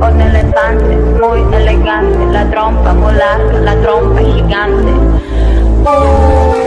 Un elefante muy elegante, la trompa muy la trompa gigante. Oh,